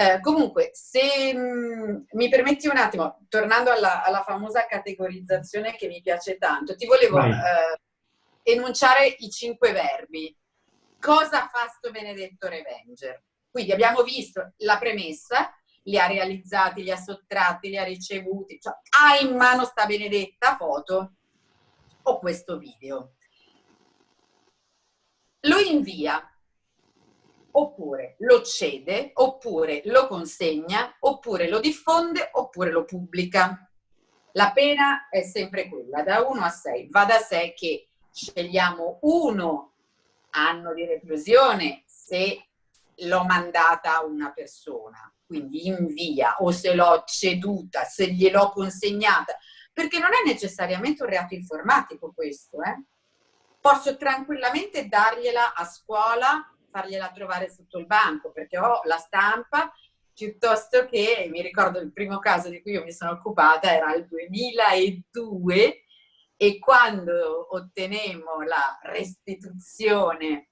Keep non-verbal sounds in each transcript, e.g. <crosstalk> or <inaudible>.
Eh, comunque, se mh, mm, mi permetti un attimo, tornando alla, alla, famosa categorizzazione che mi piace tanto, ti volevo eh, enunciare i cinque verbi. Cosa fa sto benedetto Revenger? Quindi abbiamo visto la premessa, li ha realizzati, li ha sottratti, li ha ricevuti, cioè ha in mano sta benedetta foto o questo video. Lo invia, oppure lo cede, oppure lo consegna, oppure lo diffonde, oppure lo pubblica. La pena è sempre quella, da 1 a 6. Va da sé che scegliamo uno anno di reclusione se l'ho mandata a una persona, quindi in via, o se l'ho ceduta, se gliel'ho consegnata, perché non è necessariamente un reato informatico questo, eh? Posso tranquillamente dargliela a scuola fargliela trovare sotto il banco perché ho la stampa piuttosto che, mi ricordo il primo caso di cui io mi sono occupata era il 2002 e quando ottenemmo la restituzione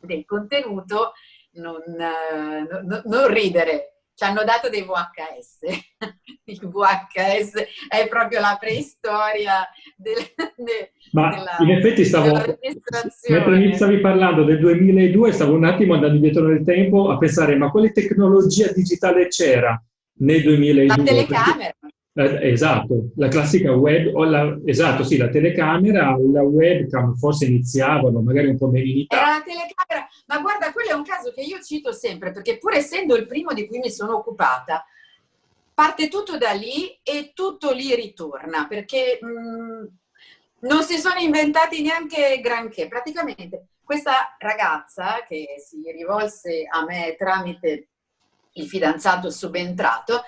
del contenuto non, non, non ridere ci hanno dato dei VHS. <laughs> Il VHS è proprio la preistoria del, de, Ma della, in effetti stavo, mentre mi stavi parlando del 2002, stavo un attimo andando indietro nel tempo a pensare, ma quale tecnologia digitale c'era nel 2002? La telecamera. Eh, esatto, la classica web, la, esatto, sì, la telecamera, la webcam forse iniziavano, magari un po' meno in Italia. Era la telecamera, ma guarda, quello è un caso che io cito sempre, perché pur essendo il primo di cui mi sono occupata, parte tutto da lì e tutto lì ritorna, perché mh, mm, non si sono inventati neanche granché. Praticamente questa ragazza che si rivolse a me tramite il fidanzato subentrato,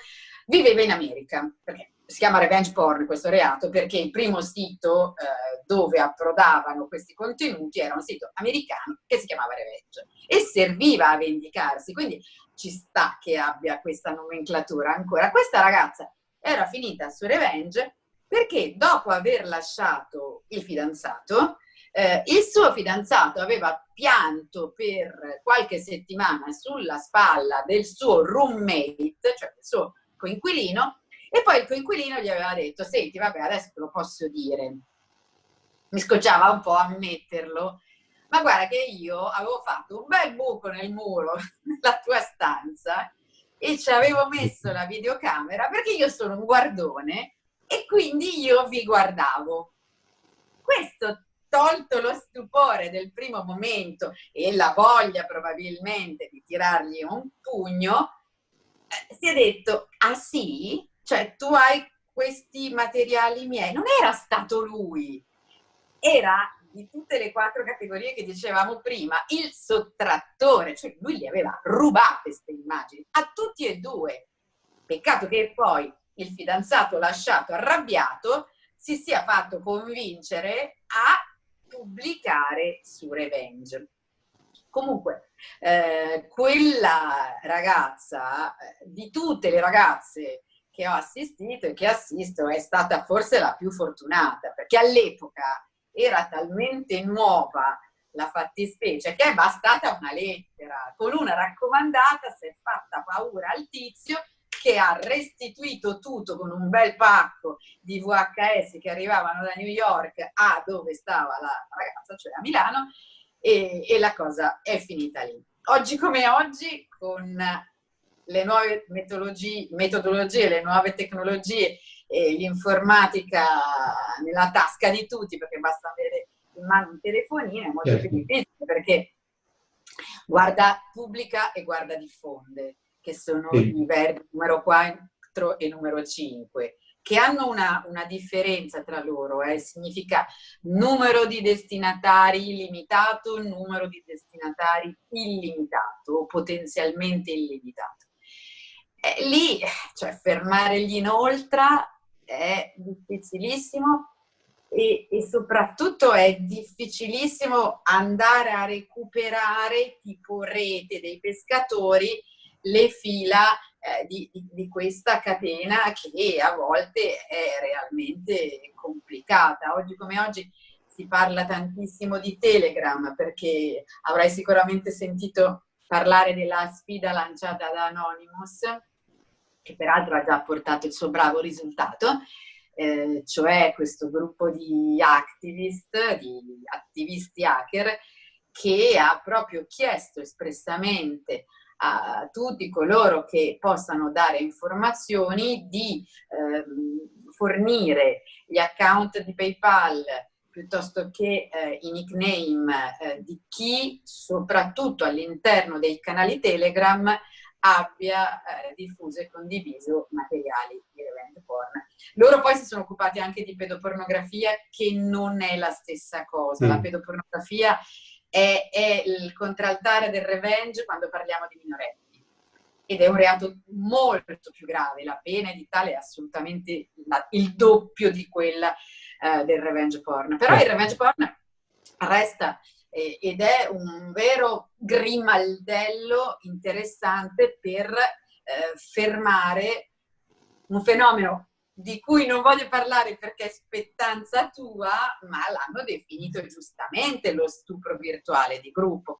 Viveva in America, perché si chiama revenge porn questo reato, perché il primo sito eh, dove approdavano questi contenuti era un sito americano che si chiamava Revenge e serviva a vendicarsi, quindi ci sta che abbia questa nomenclatura ancora. Questa ragazza era finita su Revenge perché dopo aver lasciato il fidanzato, eh, il suo fidanzato aveva pianto per qualche settimana sulla spalla del suo roommate, cioè del suo coinquilino e poi il coinquilino gli aveva detto senti vabbè adesso te lo posso dire mi scocciava un po' ammetterlo ma guarda che io avevo fatto un bel buco nel muro <laughs> nella tua stanza e ci avevo messo la videocamera perché io sono un guardone e quindi io vi guardavo questo tolto lo stupore del primo momento e la voglia probabilmente di tirargli un pugno si è detto, ah sì? Cioè tu hai questi materiali miei. Non era stato lui, era di tutte le quattro categorie che dicevamo prima, il sottrattore, cioè lui gli aveva rubato queste immagini, a tutti e due. Peccato che poi il fidanzato lasciato arrabbiato si sia fatto convincere a pubblicare su Revenge. Comunque, eh, quella ragazza, eh, di tutte le ragazze che ho assistito e che assisto, è stata forse la più fortunata, perché all'epoca era talmente nuova la fattispecie che è bastata una lettera. Con una raccomandata si è fatta paura al tizio che ha restituito tutto con un bel pacco di VHS che arrivavano da New York a dove stava la ragazza, cioè a Milano, e, e la cosa è finita lì. Oggi come oggi, con le nuove metodologie, le nuove tecnologie e l'informatica nella tasca di tutti, perché basta avere in mano un telefonino, è molto certo. più difficile perché guarda pubblica e guarda diffonde, che sono sì. i verbi numero 4 e numero 5 che hanno una, una differenza tra loro, eh? significa numero di destinatari limitato, numero di destinatari illimitato o potenzialmente illimitato. E lì, cioè fermare gli inoltra è difficilissimo e, e, soprattutto è difficilissimo andare a recuperare tipo rete dei pescatori le fila eh, di, di, questa catena che a volte è realmente complicata. Oggi come oggi si parla tantissimo di Telegram perché avrai sicuramente sentito parlare della sfida lanciata da Anonymous, che peraltro ha già portato il suo bravo risultato, eh, cioè questo gruppo di activist, di attivisti hacker, che ha proprio chiesto espressamente a tutti coloro che possano dare informazioni di eh, fornire gli account di PayPal piuttosto che eh, i nickname eh, di chi soprattutto all'interno dei canali Telegram abbia eh, diffuso e condiviso materiali di revenge porn. Loro poi si sono occupati anche di pedopornografia che non è la stessa cosa. Mm. La pedopornografia è, è il contraltare del revenge quando parliamo di minorenni ed è un reato molto più grave, la pena edittale è assolutamente la, il doppio di quella eh, del revenge porn. Però il revenge porn resta eh, ed è un vero grimaldello interessante per eh, fermare un fenomeno di cui non voglio parlare perché è spettanza tua, ma l'hanno definito giustamente lo stupro virtuale di gruppo.